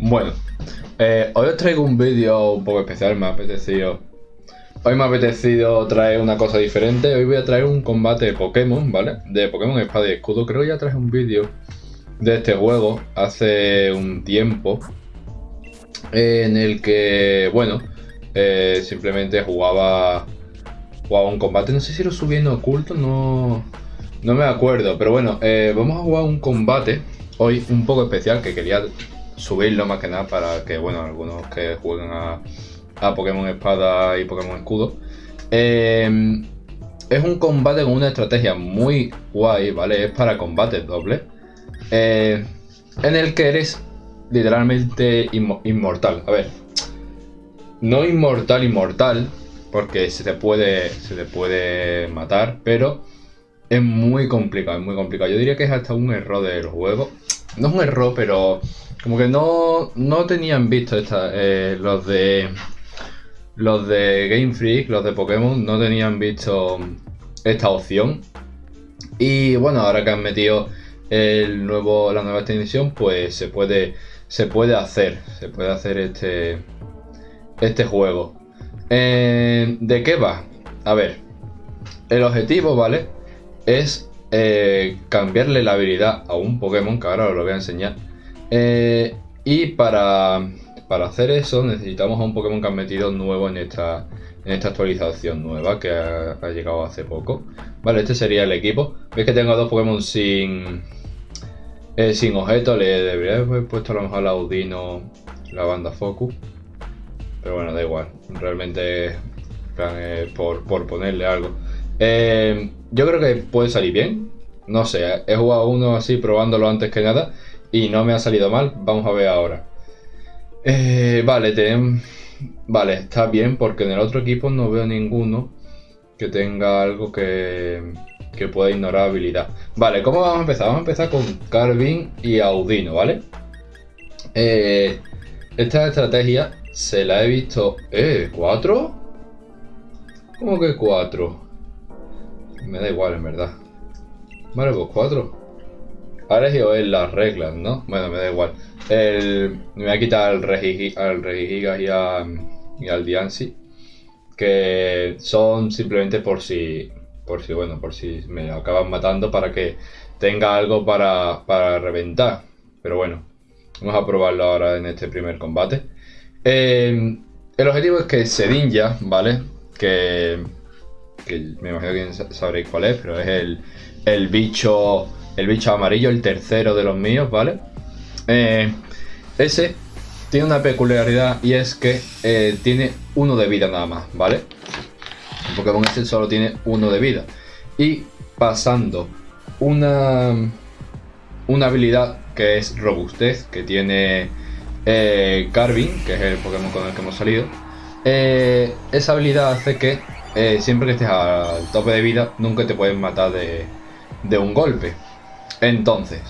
Bueno, eh, hoy os traigo un vídeo un poco especial, me ha apetecido... Hoy me ha apetecido traer una cosa diferente, hoy voy a traer un combate de Pokémon, ¿vale? De Pokémon Espada y Escudo, creo que ya traje un vídeo de este juego hace un tiempo En el que, bueno, eh, simplemente jugaba, jugaba un combate, no sé si lo subí en oculto, no, no me acuerdo Pero bueno, eh, vamos a jugar un combate hoy un poco especial que quería subirlo más que nada para que, bueno, algunos que jueguen a, Pokémon Espada y Pokémon Escudo. Em, es un combate con una estrategia muy guay, ¿vale? Es para combate doble. Eh, en el que eres literalmente inmortal. A ver, no inmortal, inmortal, porque se te puede, se te puede matar, pero es muy complicado, es muy complicado. Yo diría que es hasta un error del juego. No es un error, pero como que no, no tenían visto esta, eh, los de los de Game Freak, los de Pokémon, no tenían visto esta opción. Y bueno, ahora que han metido el nuevo, la nueva extensión, pues se puede, se puede hacer, se puede hacer este, este juego. Eh, ¿De qué va? A ver, el objetivo, ¿vale? Es eh, cambiarle la habilidad a un Pokémon, que ahora os lo voy a enseñar eh, y para, hacer eso necesitamos a un Pokémon que han metido nuevo en esta, en esta actualización nueva que ha, llegado hace poco. Vale, este sería el equipo. Veis que tengo dos Pokémon sin, eh, sin objeto. Le debería haber puesto a lo mejor la Audino, la banda Focus. Pero bueno, da igual. Realmente por, por, ponerle algo. Yo creo que puede salir bien. No sé, he jugado uno así probándolo antes que nada y no me ha salido mal. Vamos a ver ahora. Eh, vale, vale, está bien porque en el otro equipo no veo ninguno que tenga algo que, que pueda ignorar habilidad. Vale, ¿cómo vamos a empezar? Vamos a empezar con Carvin y Audino, ¿vale? Eh, esta estrategia se la he visto... ¿Eh? ¿Cuatro? ¿Cómo que cuatro? Me da igual, en verdad. Vale, pues cuatro. Ahora he en las reglas, ¿no? Bueno, me da igual. me voy a quitar al Regigigas y, y al Diancy. Que son simplemente por si. Por si, bueno, por si me acaban matando para que tenga algo para, para reventar. Pero bueno, vamos a probarlo ahora en este primer combate. Eh, el objetivo es que Sedinja, ¿vale? Que, que me imagino que sabréis cuál es, pero es el, el bicho el bicho amarillo, el tercero de los míos, ¿vale? Eh, ese tiene una peculiaridad y es que eh, tiene uno de vida nada más, ¿vale? El Pokémon ese solo tiene uno de vida. Y pasando una, una habilidad que es robustez, que tiene eh, Carvin, que es el Pokémon con el que hemos salido. esa habilidad hace que siempre que estés al tope de vida, nunca te pueden matar de, un golpe. Entonces,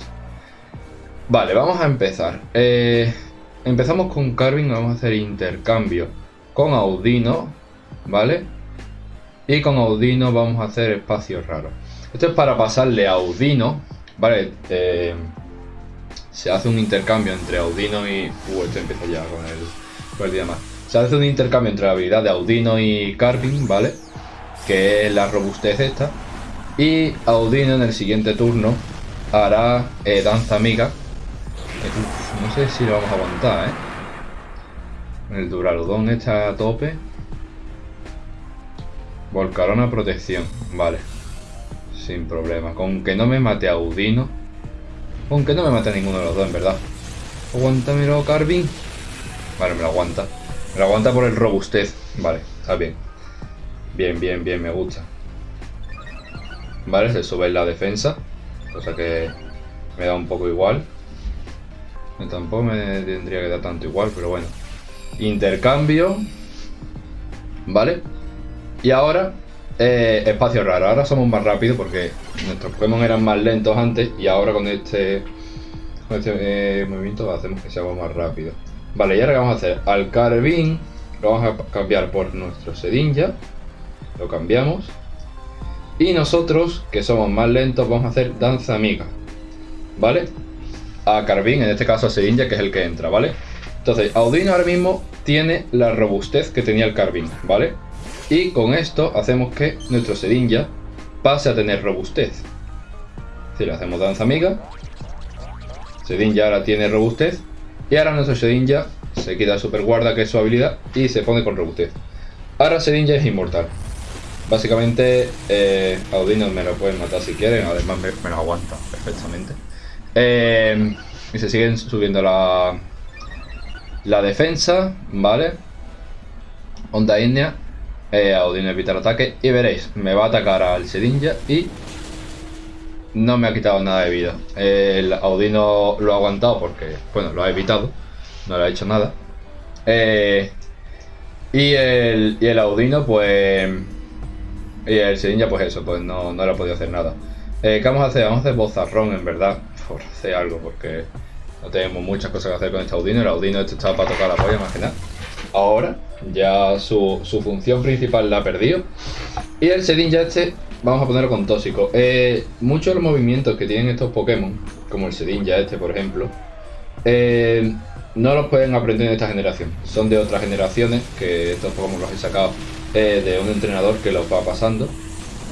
vale, vamos a empezar. Eh, empezamos con Carvin, vamos a hacer intercambio con Audino, ¿vale? Y con Audino vamos a hacer espacio raro. Esto es para pasarle a Audino, ¿vale? Eh, se hace un intercambio entre Audino y... Uh, esto empieza ya con el, con el más. Se hace un intercambio entre la habilidad de Audino y Carvin, ¿vale? Que es la robustez esta. Y Audino en el siguiente turno hará eh, danza amiga. Eh, no sé si lo vamos a aguantar, ¿eh? El Duraludón está a tope. Volcarona protección, vale. Sin problema. Con que no me mate a Udino. Con que no me mate a ninguno de los dos, en verdad. Aguántamelo, Carvin. Vale, me lo aguanta. Me lo aguanta por el robustez. Vale, está bien. Bien, bien, bien, me gusta. Vale, se sube la defensa cosa que me da un poco igual. Tampoco me tendría que dar tanto igual, pero bueno. Intercambio. ¿Vale? Y ahora, eh, espacio raro. Ahora somos más rápidos porque nuestros Pokémon eran más lentos antes y ahora con este, este eh, movimiento hacemos que seamos más rápidos. Vale, y ahora que vamos a hacer? Al Carvin lo vamos a cambiar por nuestro Sedinja. Lo cambiamos. Y nosotros, que somos más lentos, vamos a hacer danza amiga. ¿Vale? A Carvin, en este caso a Sedinja, que es el que entra, ¿vale? Entonces, Audino ahora mismo tiene la robustez que tenía el Carvin, ¿vale? Y con esto hacemos que nuestro Sedinja pase a tener robustez. Si le hacemos danza amiga, Sedinja ahora tiene robustez. Y ahora nuestro Sedinja se quita super guarda, que es su habilidad, y se pone con robustez. Ahora Sedinja es inmortal. Básicamente, eh, me lo pueden matar si quieren, además me, lo aguanta perfectamente. Eh, y se siguen subiendo la, la defensa, ¿vale? Onda India, eh, Audino evita el ataque y veréis, me va a atacar al Sedinja y no me ha quitado nada de vida. El Audino lo ha aguantado porque, bueno, lo ha evitado, no le ha hecho nada. Eh, y, el, y el Audino, pues... Y el Sedinja, pues eso, pues no, no le ha podido hacer nada. Eh, ¿Qué vamos a hacer? Vamos a hacer bozarrón, en verdad, por hacer algo, porque no tenemos muchas cosas que hacer con este Audino. El Audino este estaba para tocar la polla, más que nada. Ahora, ya su, función principal la ha perdido. Y el Sedinja este, vamos a ponerlo con tóxico. Eh, muchos de los movimientos que tienen estos Pokémon, como el Sedinja este, por ejemplo, eh, no los pueden aprender en esta generación. Son de otras generaciones, que estos Pokémon los he sacado eh, de un entrenador que los va pasando.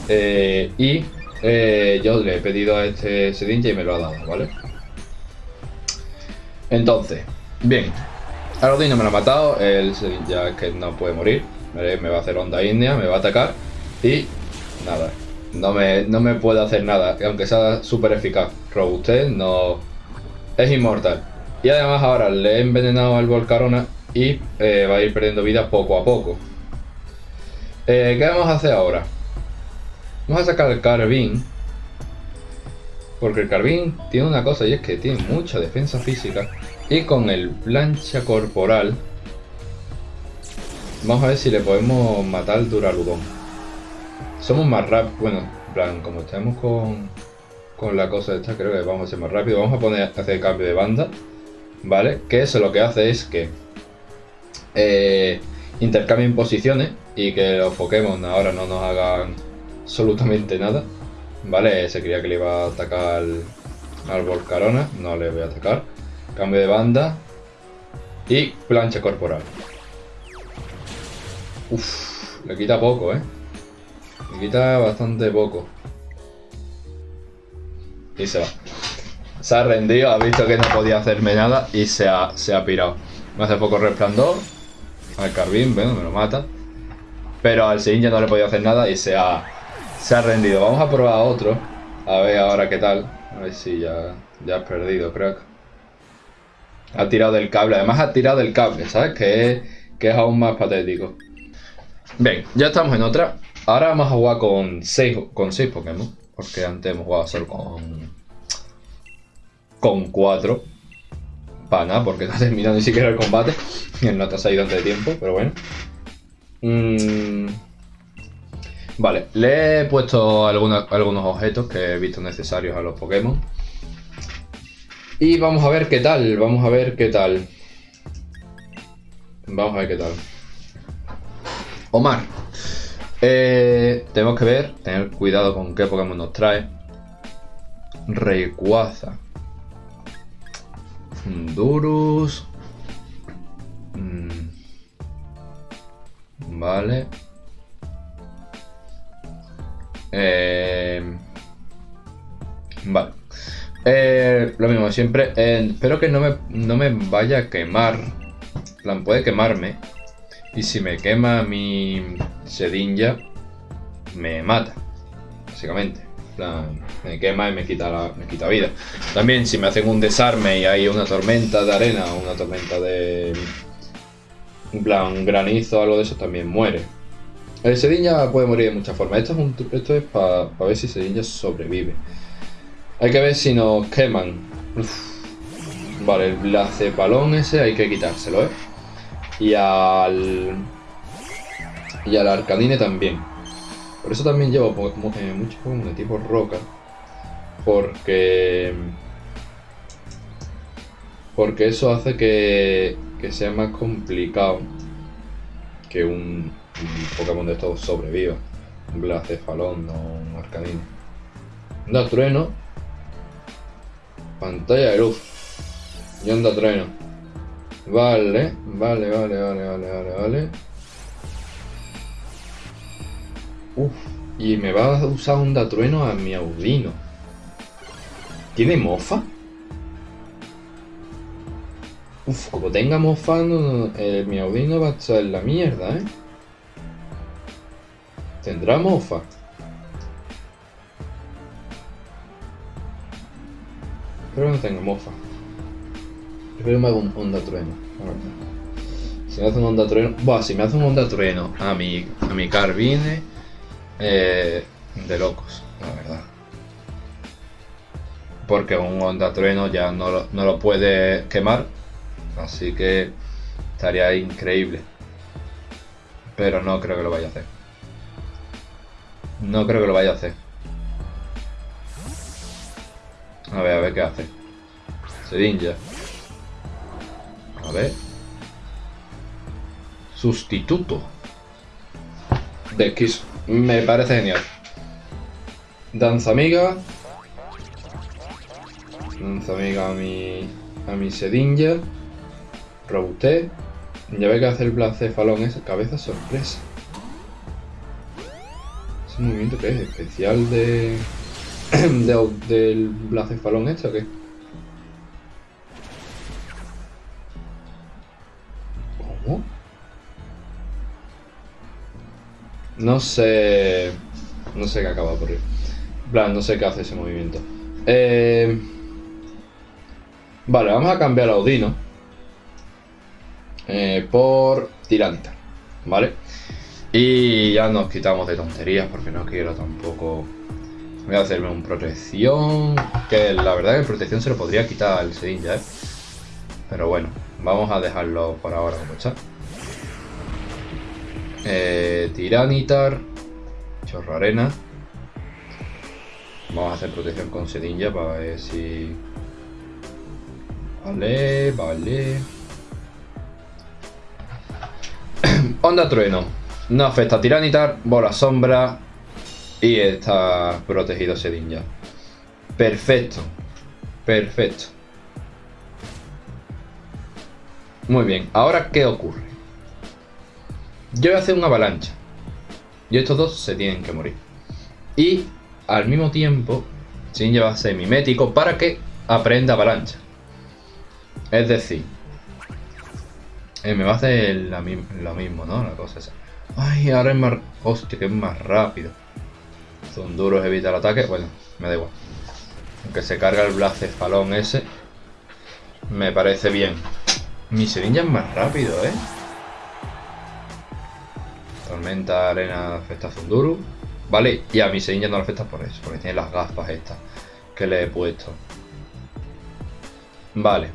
y yo le he pedido a este Sedinja y me lo ha dado, ¿vale? Entonces, bien, Arodino me lo ha matado, él ya es que no puede morir, me va a hacer onda india, me va a atacar y nada, no me, no me puede hacer nada, aunque sea súper eficaz. Robustez no es inmortal. Y además ahora le he envenenado al Volcarona y eh, va a ir perdiendo vida poco a poco. Eh, ¿Qué vamos a hacer ahora? Vamos a sacar el Carbín. Porque el Carbín tiene una cosa y es que tiene mucha defensa física. Y con el plancha corporal Vamos a ver si le podemos matar al Duraludón Somos más rápidos Bueno, en plan, como estamos con Con la cosa esta, creo que vamos a ser más rápido Vamos a poner a hacer cambio de banda ¿Vale? Que eso lo que hace es que eh, Intercambien posiciones Y que los Pokémon ahora no nos hagan Absolutamente nada ¿Vale? Se creía que le iba a atacar al, al Volcarona No le voy a atacar Cambio de banda. Y plancha corporal. Uf, le quita poco, ¿eh? Quita bastante poco. Y se va. Se ha rendido, ha visto que no podía hacerme nada y se ha, se ha pirado. Me hace poco resplandor. Al Carbín, bueno, me lo mata. Pero al Sin ya no le podía hacer nada y se ha, se ha rendido. Vamos a probar otro. A ver ahora qué tal. A ver si ya, ya has perdido, crack. Ha tirado del cable. Además ha tirado del cable, ¿sabes? Que es, que es aún más patético. Bien, ya estamos en otra. Ahora vamos a jugar con 6 con seis Pokémon. Porque antes hemos jugado solo con... Con 4. Para nada, porque no ha terminado ni siquiera el combate. Y el nota se ha ido antes de tiempo, pero bueno. Mm, vale, le he puesto algunos objetos que he visto necesarios a los Pokémon. Y vamos a ver qué tal, vamos a ver qué tal. Vamos a ver qué tal. Omar. Eh, tenemos que ver, tener cuidado con qué Pokémon nos trae. Rayquaza. Fundurus. Mm. Vale. Eh, vale. Eh, lo mismo, siempre. Espero que no me, no me vaya a quemar. plan, puede quemarme. Y si me quema mi sedinja, me mata. Básicamente. plan, me quema y me quita, la, me quita vida. También, si me hacen un desarme y hay una tormenta de arena o una tormenta de. Plan, granizo o algo de eso, también muere. El Sedinja puede morir de muchas formas. Esto es, para ver si Sedinja sobrevive. Hay que ver si nos queman. Vale, el blacepalón ese hay que quitárselo, ¿eh? Y al... Y al arcanine también. Por eso también llevo muchos Pokémon de tipo roca. Porque... Porque eso hace que, que sea más complicado que un, Pokémon de estos sobreviva. Un Blacefalón o un Arcanine. Da trueno Pantalla de luz. Y onda trueno. Vale, vale, vale, vale, vale, vale, vale. Uf, y me va a usar un datrueno a mi Audino. ¿Tiene mofa? Uf, como tenga mofa, el mi Audino va a estar en la mierda, ¿eh? ¿Tendrá mofa? Que no tenga mofa. Me haga un onda trueno. Si me hace un onda trueno. Buah, si me hace un onda trueno a mi, a mi Carvine. Eh, de locos, la verdad. Porque un onda trueno ya no lo, no lo puede quemar. Así que estaría increíble. Pero no creo que lo vaya a hacer. No creo que lo vaya a hacer. A ver, a ver qué hace. Sedinja. A ver. Sustituto. De Kiss. Me parece genial. Danza amiga. Danza amiga a mi. a mi Sedinja. Robusté. Ya ve que hace el blacefalón es cabeza sorpresa. ¿Ese movimiento que es? ¿Especial de de, del blacefalón este o qué? No sé... No sé qué acaba de ocurrir. plan, no sé qué hace ese movimiento. Eh... Vale, vamos a cambiar a Audino. Eh, por Tiranta. ¿Vale? Y ya nos quitamos de tonterías porque no quiero tampoco Voy a hacerme un protección. Que la verdad que el protección se lo podría quitar al Sedin ya, ¿eh? Pero bueno, vamos a dejarlo por ahora como está. Eh, tiranitar. Chorro arena. Vamos a hacer protección con Sedinja para ver si... Vale, vale. Onda trueno. No afecta a Tiranitar, bola sombra, y está protegido Sedin ya. Perfecto. Perfecto. Muy bien. Ahora, ¿qué ocurre? Yo voy a hacer una avalancha. Y estos dos se tienen que morir. Y al mismo tiempo, Sedin va a ser mimético para que aprenda avalancha. Es decir, eh, me va a hacer lo mismo, ¿no? La cosa esa. Ay, ahora es más... Hostia, que es más rápido. Son duros, evita el ataque. Bueno, me da igual. Aunque se carga el blacefalón ese. Me parece bien. Mi Serinja es más rápido, ¿eh? Tormenta, arena, afecta a Zunduru. Vale, y a mi Serinja no le afecta por eso, porque tiene las gafas estas que le he puesto. Vale.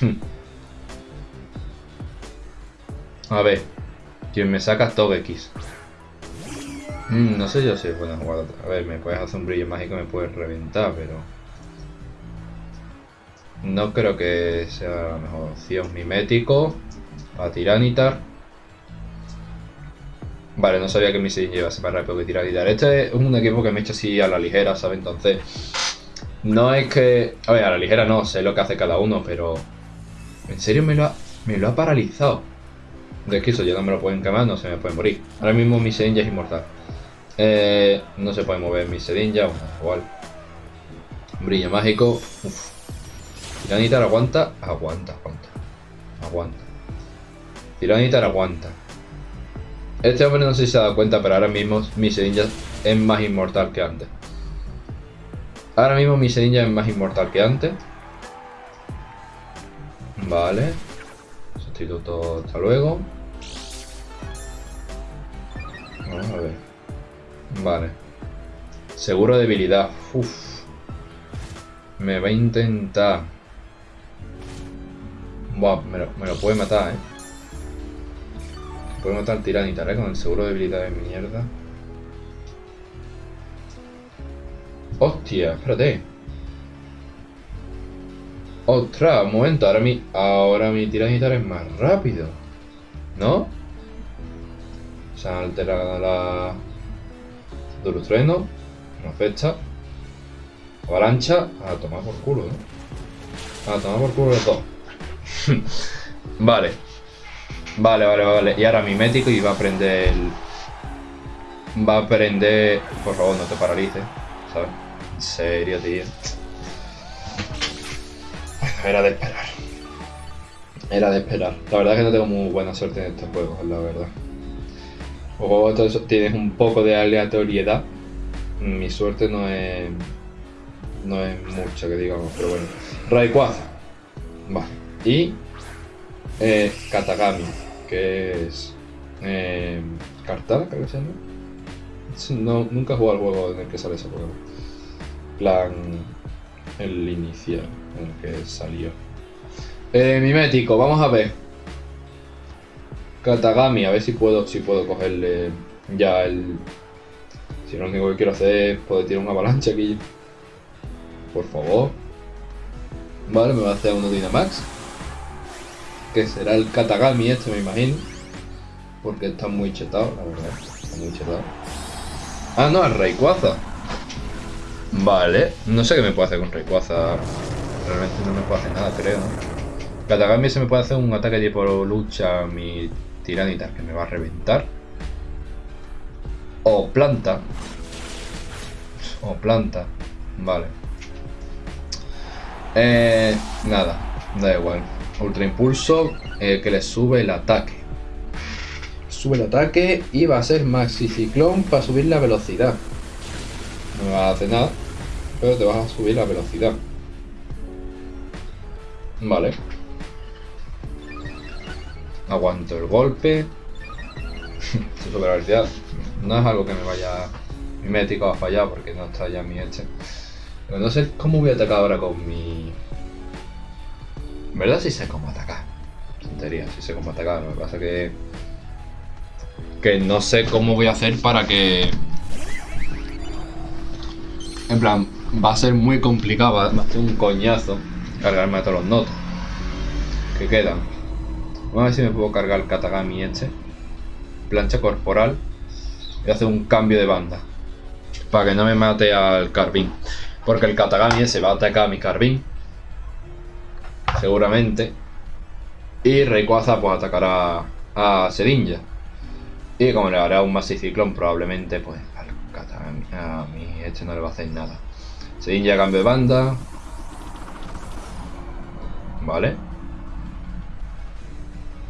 A ver. Quien me saca Togekiss. Mm, no sé yo si es buena jugada. A ver, me puedes hacer un brillo mágico, me puedes reventar, pero... No creo que sea la mejor opción. Mimético. A Tiranitar. Vale, no sabía que mi a ser más rápido que Tiranitar. Este es un equipo que me echa así a la ligera, ¿sabes? Entonces... No es que... A ver, a la ligera no, sé lo que hace cada uno, pero... En serio me lo ha, me lo ha paralizado. De que eso ya no me lo pueden quemar, no se me puede morir. Ahora mismo mi Sin es inmortal. Eh, no se puede mover mi sedinja, igual. Brillo mágico. Uf. Tiranitar aguanta, aguanta, aguanta. Aguanta. Tiranitar aguanta. Este hombre no sé si se dado cuenta, pero ahora mismo mi sedinja es más inmortal que antes. Ahora mismo mi sedinja es más inmortal que antes. Vale. Sustituto hasta luego. Vamos a ver. Vale. Seguro debilidad. Uf. Me va a intentar. Buah, me lo, puede matar, eh. Puede matar Tiranitar, eh, con el seguro de debilidad de mierda. Hostia, espérate. Ostras, un momento, ahora mi, ahora mi Tiranitar es más rápido. ¿No? Se ha alterado la... Duro trueno. Una fecha. Avalancha. A tomar por culo, ¿no? A tomar por culo los dos. vale. Vale, vale, vale. Y ahora mimético y va a aprender Va a aprender... Por favor, no te paralices, ¿sabes? En serio, tío. Era de esperar. Era de esperar. La verdad es que no tengo muy buena suerte en estos juegos, la verdad. O tienes un poco de aleatoriedad. Mi suerte no es... No es mucho que digamos, pero bueno. Rayquaza. Vale. Y... Eh, Katagami que es eh, creo que se llama. No, nunca he jugado al juego en el que sale ese Pokémon. Plan, el inicial en el que salió. Eh, mimético, vamos a ver. Katagami, a ver si puedo, si puedo cogerle ya el... Si lo único que quiero hacer es poder tirar una avalancha aquí. Por favor. Vale, me va a hacer uno Dynamax que será el Katagami este, me imagino. Porque está muy chetado, la verdad. Está muy chetado. Ah, no, el Rayquaza. Vale. No sé qué me puede hacer con Rayquaza. Realmente no me puede hacer nada, creo. Katagami se me puede hacer un ataque tipo lucha mi tiranitar que me va a reventar. O planta. O planta. Vale. Eh, nada, da igual. Ultra Impulso eh, que le sube el ataque. Sube el ataque y va a ser Maxi Ciclón para subir la velocidad. No me va a hacer nada, pero te vas a subir la velocidad. Vale. Aguanto el golpe. Su velocidad no es algo que me vaya mimético a fallar porque no está ya mi este. Pero no sé cómo voy a atacar ahora con mi verdad sí sé cómo atacar. Tontería, sí sé cómo atacar. Lo que pasa que... Que no sé cómo voy a hacer para que... En plan, va a ser muy complicado, va a ser un coñazo cargarme a todos los notos que quedan. Vamos a ver si me puedo cargar el Katagami este. Plancha corporal. Y hacer un cambio de banda. Para que no me mate al Carbín. Porque el Katagami ese va a atacar a mi Carbín seguramente. Y Rayquaza pues atacará a Sedinja. Y como le hará un Masiciclón probablemente pues a mí este no le va a hacer nada. Sedinja cambio de banda. Vale.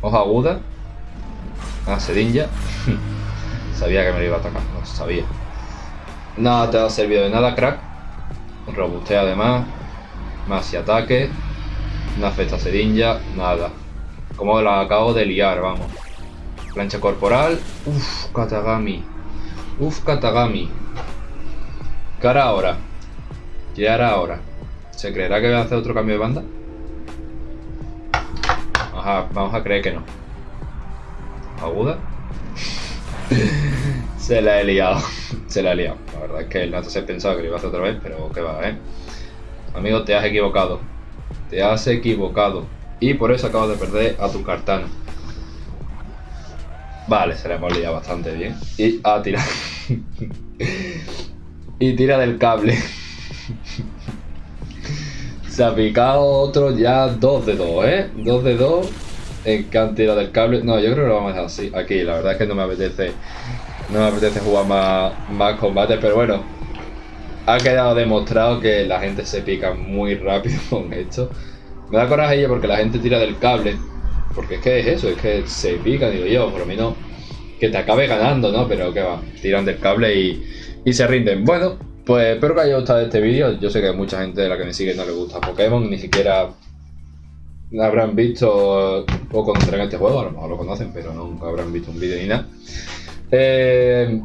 Hoja aguda. A Sedinja. sabía que me lo iba a atacar, lo sabía. Nada te ha servido de nada, crack. Robustea además. Más y ataque. Una festa serinja, nada. Como la acabo de liar, vamos. Plancha corporal. Uf, Katagami. Uf, Katagami. ¿Qué hará ahora? ¿Qué hará ahora? ¿Se creerá que voy a hacer otro cambio de banda? Vamos a creer que no. ¿Aguda? se la he liado. se la he liado. La verdad es que el Nato se pensaba que lo iba a hacer otra vez, pero qué va, ¿eh? Amigo, te has equivocado te has equivocado y por eso acabas de perder a tu cartana. Vale, se le hemos liado bastante bien. Y a ah, y tira del cable. se ha picado otro ya dos de dos, ¿eh? Dos de dos en que han tirado del cable. No, yo creo que lo vamos a dejar así. Aquí, la verdad es que no me apetece. No me apetece jugar más, más combate, pero bueno, ha quedado demostrado que la gente se pica muy rápido con esto. Me da coraje porque la gente tira del cable. Porque es que es eso, es que se pica, digo yo, por lo menos que te acabe ganando, ¿no? Pero que va, tiran del cable y, y se rinden. Bueno, pues espero que haya gustado este vídeo. Yo sé que mucha gente de la que me sigue no le gusta Pokémon, ni siquiera habrán visto o conocerán este juego, a lo mejor lo conocen, pero nunca habrán visto un vídeo ni nada. Eh,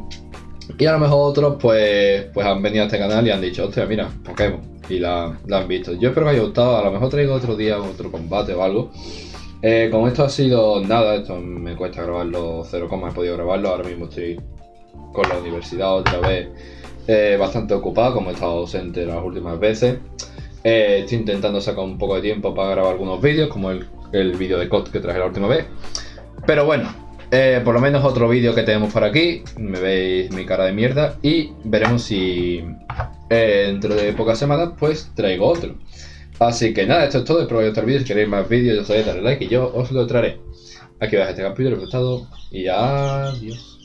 y a lo mejor otros pues, pues han venido a este canal y han dicho, hostia, mira, Pokémon. Y la, han visto. Yo espero que haya gustado. A lo mejor traigo otro día otro combate o algo. Eh, como esto ha sido nada, esto me cuesta grabarlo cero coma, he podido grabarlo. Ahora mismo estoy con la universidad otra vez eh, bastante ocupado, como he estado ausente las últimas veces. Eh, estoy intentando sacar un poco de tiempo para grabar algunos vídeos, como el, el vídeo de COD que traje la última vez. Pero bueno, eh, por lo menos otro vídeo que tenemos por aquí. Me veis mi cara de mierda. Y veremos si eh, dentro de pocas semanas pues traigo otro. Así que nada, esto es todo. Espero que os vídeo. Si queréis más vídeos, ya sabéis, darle like y yo os lo traeré. Aquí va este capítulo, gustado y adiós.